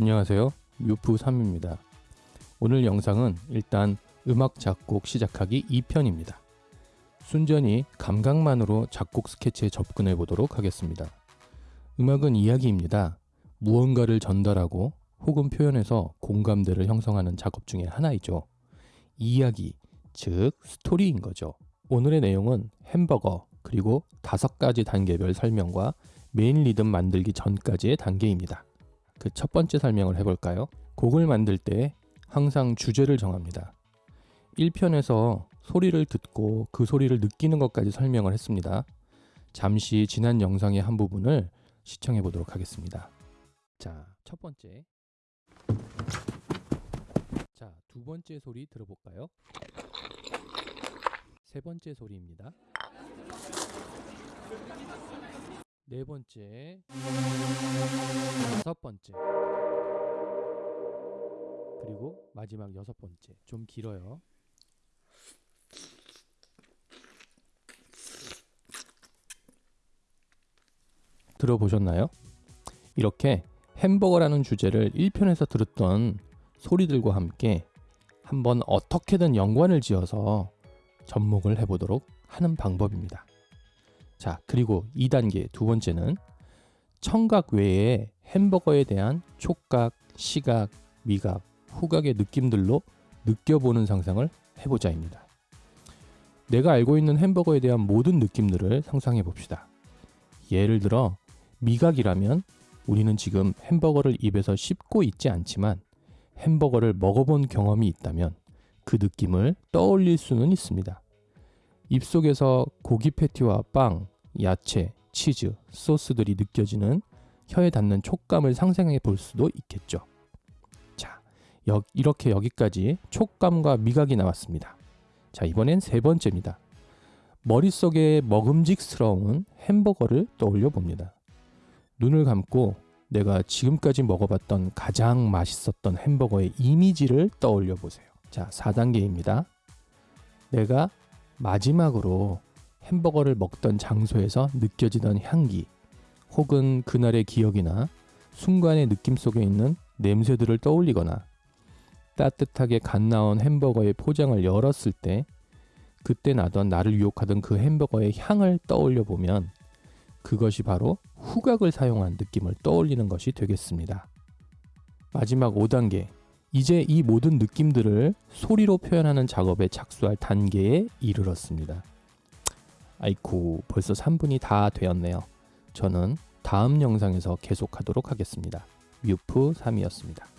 안녕하세요. 뮤프3입니다. 오늘 영상은 일단 음악 작곡 시작하기 2편입니다. 순전히 감각만으로 작곡 스케치에 접근해 보도록 하겠습니다. 음악은 이야기입니다. 무언가를 전달하고 혹은 표현해서 공감대를 형성하는 작업 중에 하나이죠. 이야기, 즉 스토리인 거죠. 오늘의 내용은 햄버거 그리고 다섯 가지 단계별 설명과 메인 리듬 만들기 전까지의 단계입니다. 그 첫 번째 설명을 해볼까요? 곡을 만들 때 항상 주제를 정합니다. 1편에서 소리를 듣고 그 소리를 느끼는 것까지 설명을 했습니다. 잠시 지난 영상의 한 부분을 시청해 보도록 하겠습니다. 자, 첫 번째. 자, 두 번째 소리 들어볼까요? 세 번째 소리입니다. 네 번째, 다섯 번째, 그리고 마지막 여섯 번째. 좀 길어요. 들어보셨나요? 이렇게 햄버거라는 주제를 1편에서 들었던 소리들과 함께 한번 어떻게든 연관을 지어서 접목을 해보도록 하는 방법입니다. 자, 그리고 2단계 두 번째는 청각 외에 햄버거에 대한 촉각, 시각, 미각, 후각의 느낌들로 느껴보는 상상을 해보자입니다. 내가 알고 있는 햄버거에 대한 모든 느낌들을 상상해 봅시다. 예를 들어 미각이라면 우리는 지금 햄버거를 입에서 씹고 있지 않지만 햄버거를 먹어본 경험이 있다면 그 느낌을 떠올릴 수는 있습니다. 입속에서 고기 패티와 빵, 야채, 치즈, 소스들이 느껴지는 혀에 닿는 촉감을 상상해 볼 수도 있겠죠. 자, 여, 이렇게 여기까지 촉감과 미각이 나왔습니다. 자, 이번엔 세 번째입니다. 머릿속에 먹음직스러운 햄버거를 떠올려 봅니다. 눈을 감고 내가 지금까지 먹어봤던 가장 맛있었던 햄버거의 이미지를 떠올려 보세요. 자, 4단계입니다. 내가 마지막으로 햄버거를 먹던 장소에서 느껴지던 향기 혹은 그날의 기억이나 순간의 느낌 속에 있는 냄새들을 떠올리거나 따뜻하게 갓 나온 햄버거의 포장을 열었을 때 그때 나던 나를 유혹하던 그 햄버거의 향을 떠올려 보면 그것이 바로 후각을 사용한 느낌을 떠올리는 것이 되겠습니다. 마지막 5단계. 이제 이 모든 느낌들을 소리로 표현하는 작업에 착수할 단계에 이르렀습니다. 아이쿠, 벌써 3분이 다 되었네요. 저는 다음 영상에서 계속하도록 하겠습니다. 뮤프 3이었습니다.